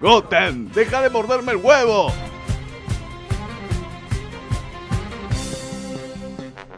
Goten, deja de morderme el huevo.